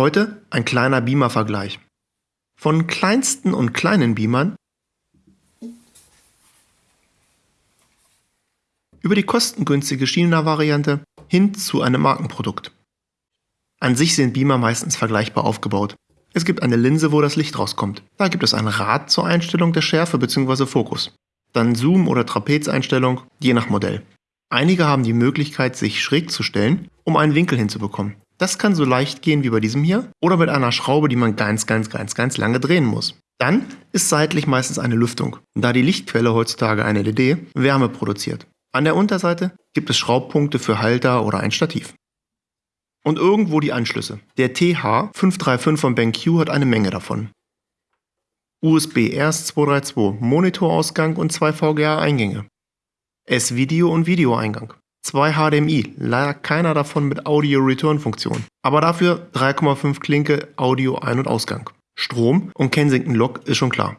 Heute ein kleiner Beamer-Vergleich. Von kleinsten und kleinen Beamern über die kostengünstige China-Variante hin zu einem Markenprodukt. An sich sind Beamer meistens vergleichbar aufgebaut. Es gibt eine Linse, wo das Licht rauskommt. Da gibt es ein Rad zur Einstellung der Schärfe bzw. Fokus. Dann Zoom- oder Trapezeinstellung, je nach Modell. Einige haben die Möglichkeit, sich schräg zu stellen, um einen Winkel hinzubekommen. Das kann so leicht gehen wie bei diesem hier oder mit einer Schraube, die man ganz, ganz, ganz, ganz lange drehen muss. Dann ist seitlich meistens eine Lüftung, da die Lichtquelle heutzutage eine LED Wärme produziert. An der Unterseite gibt es Schraubpunkte für Halter oder ein Stativ. Und irgendwo die Anschlüsse. Der TH535 von BenQ hat eine Menge davon. USB RS232, Monitorausgang und zwei VGA-Eingänge. S-Video und Videoeingang. Zwei HDMI, leider keiner davon mit Audio-Return-Funktion, aber dafür 3,5 Klinke Audio-Ein- und Ausgang. Strom und Kensington Lock ist schon klar.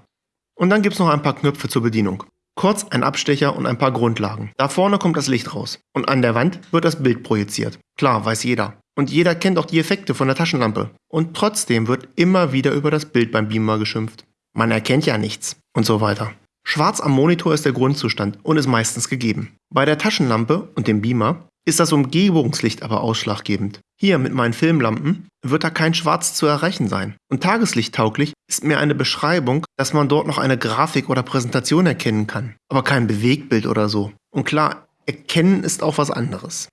Und dann gibt es noch ein paar Knöpfe zur Bedienung. Kurz ein Abstecher und ein paar Grundlagen. Da vorne kommt das Licht raus und an der Wand wird das Bild projiziert. Klar, weiß jeder. Und jeder kennt auch die Effekte von der Taschenlampe. Und trotzdem wird immer wieder über das Bild beim Beamer geschimpft. Man erkennt ja nichts und so weiter. Schwarz am Monitor ist der Grundzustand und ist meistens gegeben. Bei der Taschenlampe und dem Beamer ist das Umgebungslicht aber ausschlaggebend. Hier mit meinen Filmlampen wird da kein Schwarz zu erreichen sein. Und tageslichttauglich ist mir eine Beschreibung, dass man dort noch eine Grafik oder Präsentation erkennen kann, aber kein Bewegtbild oder so. Und klar, erkennen ist auch was anderes.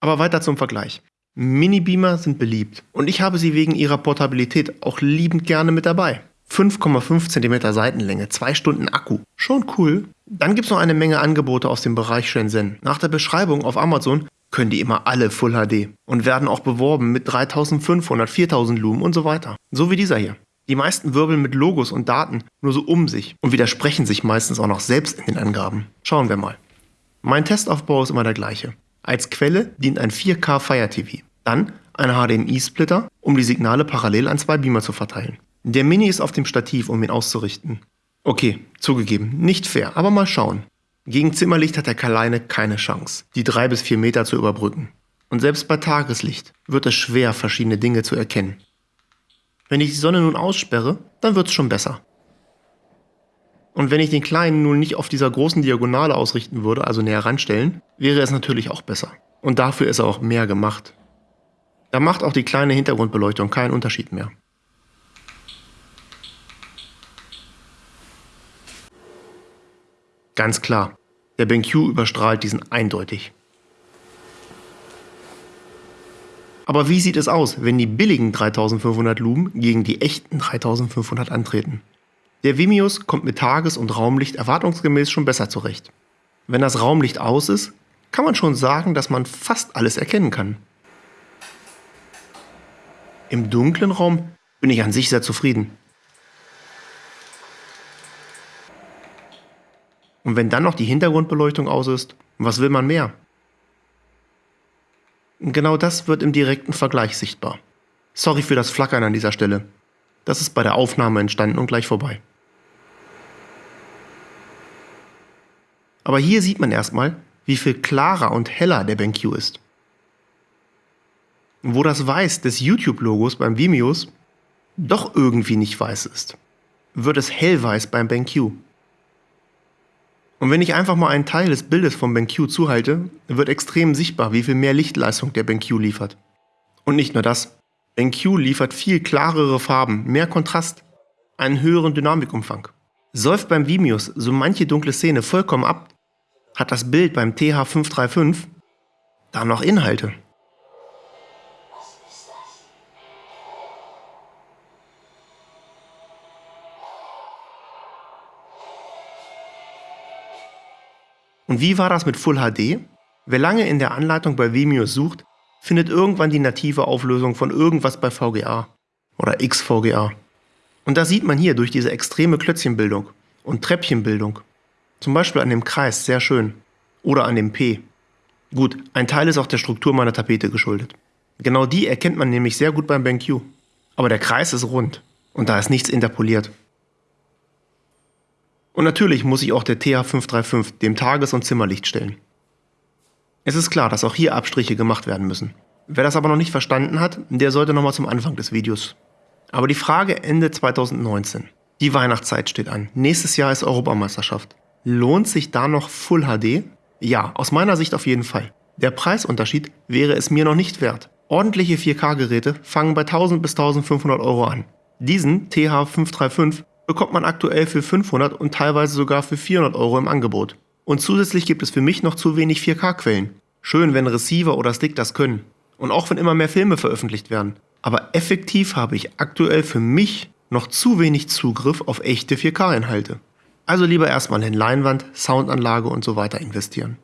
Aber weiter zum Vergleich. Mini-Beamer sind beliebt und ich habe sie wegen ihrer Portabilität auch liebend gerne mit dabei. 5,5 cm Seitenlänge, 2 Stunden Akku. Schon cool. Dann gibt es noch eine Menge Angebote aus dem Bereich Shenzhen. Nach der Beschreibung auf Amazon können die immer alle Full HD und werden auch beworben mit 3500, 4000 Lumen und so weiter. So wie dieser hier. Die meisten wirbeln mit Logos und Daten nur so um sich und widersprechen sich meistens auch noch selbst in den Angaben. Schauen wir mal. Mein Testaufbau ist immer der gleiche. Als Quelle dient ein 4K Fire TV. Dann ein HDMI-Splitter, um die Signale parallel an zwei Beamer zu verteilen. Der Mini ist auf dem Stativ, um ihn auszurichten. Okay, zugegeben, nicht fair, aber mal schauen. Gegen Zimmerlicht hat der Kaleine keine Chance, die drei bis vier Meter zu überbrücken. Und selbst bei Tageslicht wird es schwer, verschiedene Dinge zu erkennen. Wenn ich die Sonne nun aussperre, dann wird es schon besser. Und wenn ich den Kleinen nun nicht auf dieser großen Diagonale ausrichten würde, also näher ranstellen, wäre es natürlich auch besser. Und dafür ist er auch mehr gemacht. Da macht auch die kleine Hintergrundbeleuchtung keinen Unterschied mehr. Ganz klar, der BenQ überstrahlt diesen eindeutig. Aber wie sieht es aus, wenn die billigen 3500 Lumen gegen die echten 3500 antreten? Der Vimius kommt mit Tages- und Raumlicht erwartungsgemäß schon besser zurecht. Wenn das Raumlicht aus ist, kann man schon sagen, dass man fast alles erkennen kann. Im dunklen Raum bin ich an sich sehr zufrieden. Und wenn dann noch die Hintergrundbeleuchtung aus ist, was will man mehr? Genau das wird im direkten Vergleich sichtbar. Sorry für das Flackern an dieser Stelle. Das ist bei der Aufnahme entstanden und gleich vorbei. Aber hier sieht man erstmal, wie viel klarer und heller der BenQ ist. Wo das Weiß des YouTube-Logos beim Vimios doch irgendwie nicht weiß ist, wird es hellweiß beim BenQ. Und wenn ich einfach mal einen Teil des Bildes vom BenQ zuhalte, wird extrem sichtbar, wie viel mehr Lichtleistung der BenQ liefert. Und nicht nur das. BenQ liefert viel klarere Farben, mehr Kontrast, einen höheren Dynamikumfang. Säuft beim Vimius so manche dunkle Szene vollkommen ab, hat das Bild beim TH535 da noch Inhalte. Und wie war das mit Full HD? Wer lange in der Anleitung bei Vimeo sucht, findet irgendwann die native Auflösung von irgendwas bei VGA oder XVGA. Und das sieht man hier durch diese extreme Klötzchenbildung und Treppchenbildung. Zum Beispiel an dem Kreis, sehr schön. Oder an dem P. Gut, ein Teil ist auch der Struktur meiner Tapete geschuldet. Genau die erkennt man nämlich sehr gut beim BenQ. Aber der Kreis ist rund und da ist nichts interpoliert. Und natürlich muss sich auch der TH535 dem Tages- und Zimmerlicht stellen. Es ist klar, dass auch hier Abstriche gemacht werden müssen. Wer das aber noch nicht verstanden hat, der sollte nochmal zum Anfang des Videos. Aber die Frage Ende 2019. Die Weihnachtszeit steht an. Nächstes Jahr ist Europameisterschaft. Lohnt sich da noch Full HD? Ja, aus meiner Sicht auf jeden Fall. Der Preisunterschied wäre es mir noch nicht wert. Ordentliche 4K-Geräte fangen bei 1000 bis 1500 Euro an. Diesen TH535 bekommt man aktuell für 500 und teilweise sogar für 400 Euro im Angebot. Und zusätzlich gibt es für mich noch zu wenig 4K-Quellen. Schön, wenn Receiver oder Stick das können. Und auch wenn immer mehr Filme veröffentlicht werden. Aber effektiv habe ich aktuell für mich noch zu wenig Zugriff auf echte 4K-Inhalte. Also lieber erstmal in Leinwand, Soundanlage und so weiter investieren.